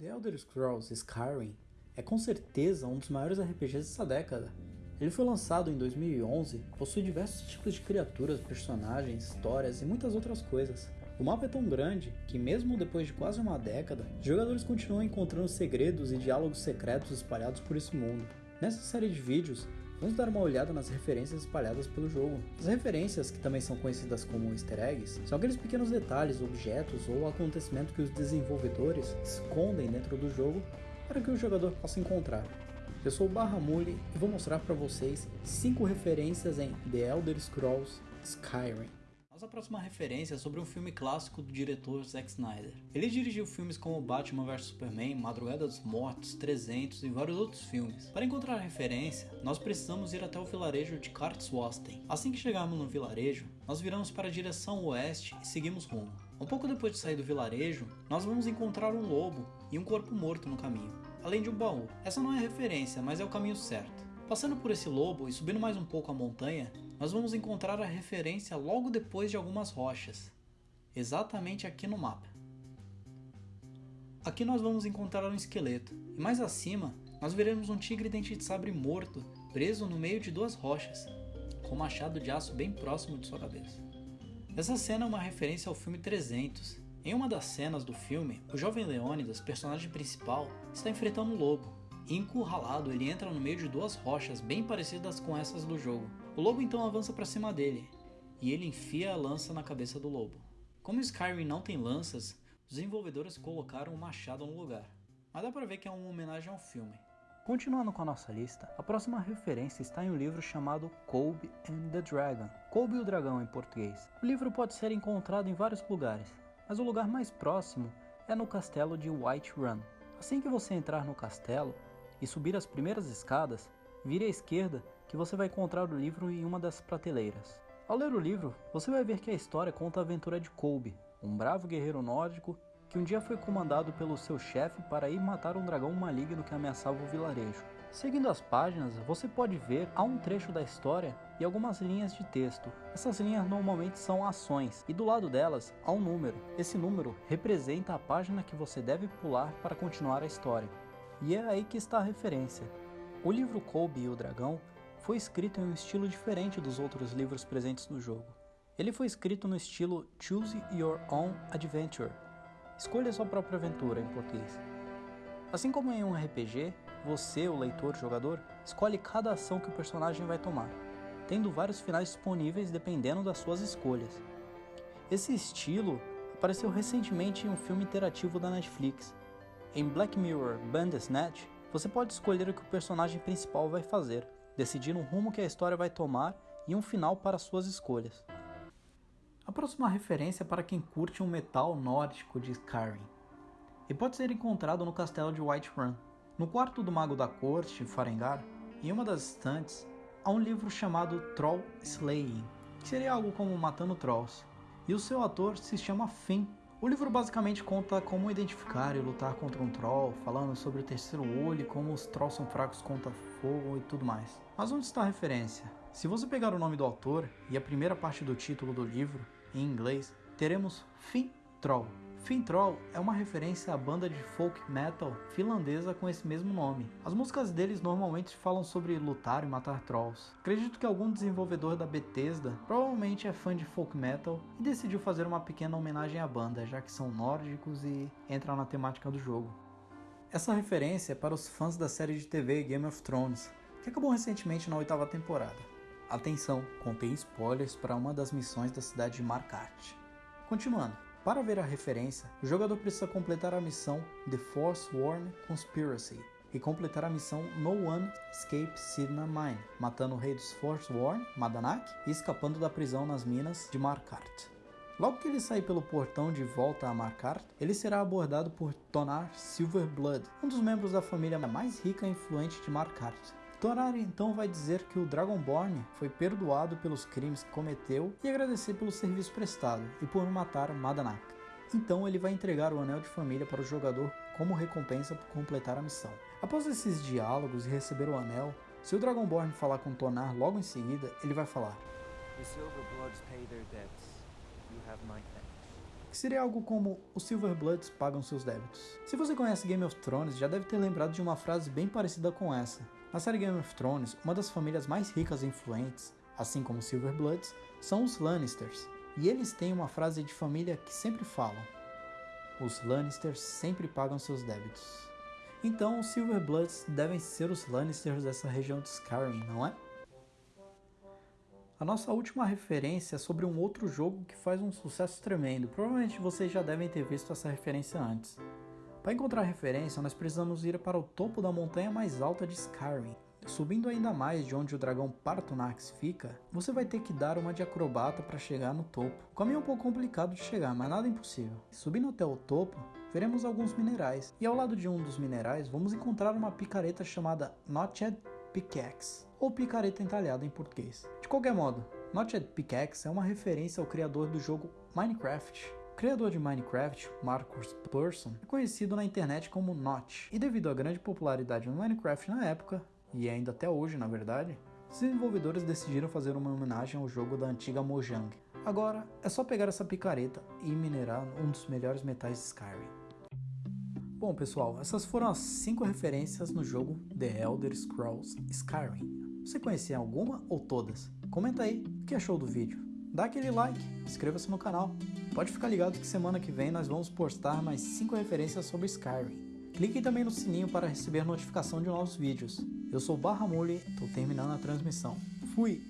The Elder Scrolls Skyrim é com certeza um dos maiores RPGs dessa década. Ele foi lançado em 2011, possui diversos tipos de criaturas, personagens, histórias e muitas outras coisas. O mapa é tão grande que, mesmo depois de quase uma década, jogadores continuam encontrando segredos e diálogos secretos espalhados por esse mundo. Nessa série de vídeos, vamos dar uma olhada nas referências espalhadas pelo jogo. As referências, que também são conhecidas como easter eggs, são aqueles pequenos detalhes, objetos ou acontecimentos que os desenvolvedores escondem dentro do jogo para que o jogador possa encontrar. Eu sou o Barramule e vou mostrar para vocês 5 referências em The Elder Scrolls Skyrim. Nossa próxima referência é sobre um filme clássico do diretor Zack Snyder. Ele dirigiu filmes como Batman vs Superman, Madrugada dos Mortos, 300 e vários outros filmes. Para encontrar referência, nós precisamos ir até o vilarejo de Kartswasten. Assim que chegarmos no vilarejo, nós viramos para a direção oeste e seguimos rumo. Um pouco depois de sair do vilarejo, nós vamos encontrar um lobo e um corpo morto no caminho, além de um baú. Essa não é referência, mas é o caminho certo. Passando por esse lobo e subindo mais um pouco a montanha, nós vamos encontrar a referência logo depois de algumas rochas, exatamente aqui no mapa. Aqui nós vamos encontrar um esqueleto, e mais acima nós veremos um tigre dente de sabre morto, preso no meio de duas rochas, com um machado de aço bem próximo de sua cabeça. Essa cena é uma referência ao filme 300. Em uma das cenas do filme, o jovem Leônidas, personagem principal, está enfrentando um lobo, Encurralado, ele entra no meio de duas rochas bem parecidas com essas do jogo. O lobo então avança para cima dele, e ele enfia a lança na cabeça do lobo. Como Skyrim não tem lanças, os desenvolvedores colocaram um machado no lugar, mas dá pra ver que é uma homenagem ao filme. Continuando com a nossa lista, a próxima referência está em um livro chamado Colby and the Dragon, Colby e o Dragão em português. O livro pode ser encontrado em vários lugares, mas o lugar mais próximo é no castelo de White Run. Assim que você entrar no castelo, e subir as primeiras escadas, vire à esquerda que você vai encontrar o livro em uma das prateleiras. Ao ler o livro, você vai ver que a história conta a aventura de Colby, um bravo guerreiro nórdico que um dia foi comandado pelo seu chefe para ir matar um dragão maligno que ameaçava o vilarejo. Seguindo as páginas, você pode ver há um trecho da história e algumas linhas de texto. Essas linhas normalmente são ações e do lado delas há um número. Esse número representa a página que você deve pular para continuar a história. E é aí que está a referência. O livro Colby e o Dragão foi escrito em um estilo diferente dos outros livros presentes no jogo. Ele foi escrito no estilo Choose Your Own Adventure, escolha sua própria aventura em português. Assim como em um RPG, você, o leitor, jogador, escolhe cada ação que o personagem vai tomar, tendo vários finais disponíveis dependendo das suas escolhas. Esse estilo apareceu recentemente em um filme interativo da Netflix, em Black Mirror Bandersnatch, você pode escolher o que o personagem principal vai fazer, decidir o rumo que a história vai tomar e um final para suas escolhas. A próxima referência é para quem curte um metal nórdico de Skyrim, e pode ser encontrado no castelo de Whiterun. No quarto do Mago da Corte, Farengar, em uma das estantes, há um livro chamado Troll Slaying, que seria algo como Matando Trolls, e o seu ator se chama Finn o livro basicamente conta como identificar e lutar contra um troll, falando sobre o terceiro olho, como os trolls são fracos contra fogo e tudo mais. Mas onde está a referência? Se você pegar o nome do autor e a primeira parte do título do livro, em inglês, teremos Finn Troll, Fintroll é uma referência à banda de folk metal finlandesa com esse mesmo nome. As músicas deles normalmente falam sobre lutar e matar trolls. Acredito que algum desenvolvedor da Bethesda provavelmente é fã de folk metal e decidiu fazer uma pequena homenagem à banda, já que são nórdicos e entram na temática do jogo. Essa referência é para os fãs da série de TV Game of Thrones, que acabou recentemente na oitava temporada. Atenção, contém spoilers para uma das missões da cidade de Markarth. Continuando. Para ver a referência, o jogador precisa completar a missão The Forsworn Conspiracy e completar a missão No One Escapes Sidna Mine, matando o rei dos Forsworn, Madanak, e escapando da prisão nas minas de Markart. Logo que ele sair pelo portão de volta a Markart, ele será abordado por Tonar Silverblood, um dos membros da família mais rica e influente de Markart, Torar então vai dizer que o Dragonborn foi perdoado pelos crimes que cometeu e agradecer pelo serviço prestado e por matar Madanak. Então ele vai entregar o Anel de Família para o jogador como recompensa por completar a missão. Após esses diálogos e receber o anel, se o Dragonborn falar com Tonar logo em seguida, ele vai falar: que seria algo como os Silverbloods pagam seus débitos. Se você conhece Game of Thrones, já deve ter lembrado de uma frase bem parecida com essa. Na série Game of Thrones, uma das famílias mais ricas e influentes, assim como os Silverbloods, são os Lannisters, e eles têm uma frase de família que sempre falam: Os Lannisters sempre pagam seus débitos. Então, os Silverbloods devem ser os Lannisters dessa região de Skyrim, não é? A nossa última referência é sobre um outro jogo que faz um sucesso tremendo. Provavelmente vocês já devem ter visto essa referência antes. Para encontrar referência, nós precisamos ir para o topo da montanha mais alta de Skyrim. Subindo ainda mais de onde o dragão Partonax fica, você vai ter que dar uma de acrobata para chegar no topo. O caminho é um pouco complicado de chegar, mas nada impossível. Subindo até o topo, veremos alguns minerais, e ao lado de um dos minerais vamos encontrar uma picareta chamada Notched Pickaxe, ou picareta entalhada em português. De qualquer modo, Notched Pickaxe é uma referência ao criador do jogo Minecraft, criador de Minecraft, Marcus Persson, é conhecido na internet como Notch, e devido à grande popularidade no Minecraft na época, e ainda até hoje na verdade, os desenvolvedores decidiram fazer uma homenagem ao jogo da antiga Mojang. Agora, é só pegar essa picareta e minerar um dos melhores metais de Skyrim. Bom, pessoal, essas foram as 5 referências no jogo The Elder Scrolls Skyrim. Você conhecia alguma ou todas? Comenta aí o que achou do vídeo. Dá aquele like, inscreva-se no canal. Pode ficar ligado que semana que vem nós vamos postar mais 5 referências sobre Skyrim. Clique também no sininho para receber notificação de novos vídeos. Eu sou Barra Mule, estou terminando a transmissão. Fui!